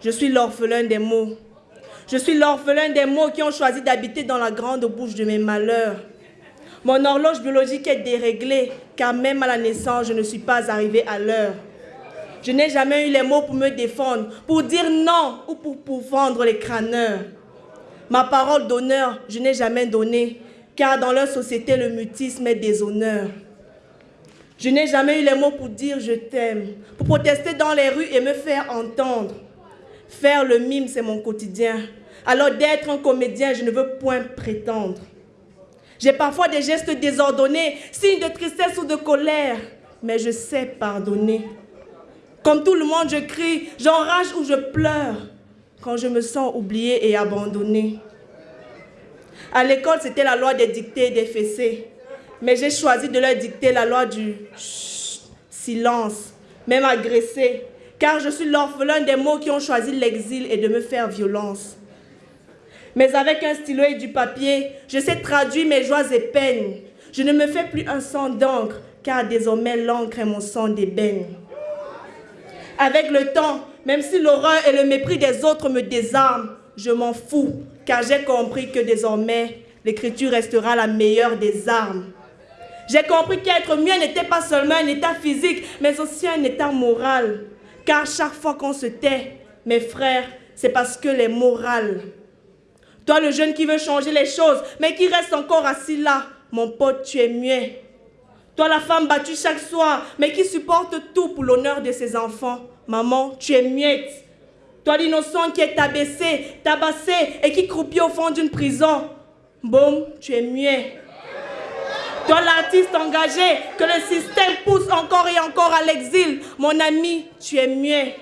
Je suis l'orphelin des mots. Je suis l'orphelin des mots qui ont choisi d'habiter dans la grande bouche de mes malheurs. Mon horloge biologique est déréglée, car même à la naissance, je ne suis pas arrivé à l'heure. Je n'ai jamais eu les mots pour me défendre, pour dire non ou pour, pour vendre les crâneurs. Ma parole d'honneur, je n'ai jamais donné, car dans leur société, le mutisme est déshonneur. Je n'ai jamais eu les mots pour dire je t'aime, pour protester dans les rues et me faire entendre. Faire le mime, c'est mon quotidien. Alors d'être un comédien, je ne veux point prétendre. J'ai parfois des gestes désordonnés, signes de tristesse ou de colère, mais je sais pardonner. Comme tout le monde, je crie, j'enrage ou je pleure quand je me sens oubliée et abandonnée. À l'école, c'était la loi des dictées et des fessées. Mais j'ai choisi de leur dicter la loi du silence, même agressé, car je suis l'orphelin des mots qui ont choisi l'exil et de me faire violence. Mais avec un stylo et du papier, je sais traduire mes joies et peines. Je ne me fais plus un sang d'encre, car désormais l'encre est mon sang d'ébène. Avec le temps, même si l'horreur et le mépris des autres me désarment, je m'en fous, car j'ai compris que désormais, l'écriture restera la meilleure des armes. J'ai compris qu'être mieux n'était pas seulement un état physique, mais aussi un état moral. Car chaque fois qu'on se tait, mes frères, c'est parce que les morales. Toi, le jeune qui veut changer les choses, mais qui reste encore assis là, mon pote, tu es muet. Toi, la femme battue chaque soir, mais qui supporte tout pour l'honneur de ses enfants, maman, tu es muette. Toi, l'innocent qui est abaissé, tabassé et qui croupit au fond d'une prison, boum, tu es muet. Toi, l'artiste engagé, que le système pousse encore et encore à l'exil, mon ami, tu es muet.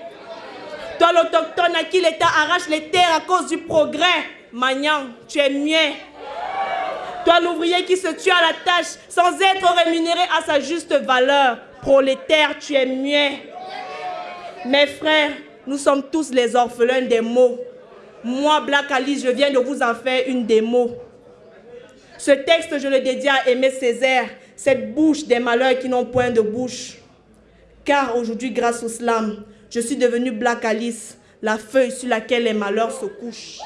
Toi, l'autochtone à qui l'État arrache les terres à cause du progrès, Magnan, tu es muet. Toi, l'ouvrier qui se tue à la tâche sans être rémunéré à sa juste valeur, prolétaire, tu es muet. Mes frères, nous sommes tous les orphelins des mots. Moi, Black Alice, je viens de vous en faire une démo. Ce texte, je le dédie à Aimé Césaire, cette bouche des malheurs qui n'ont point de bouche. Car aujourd'hui, grâce au slam, je suis devenue Black Alice, la feuille sur laquelle les malheurs se couchent.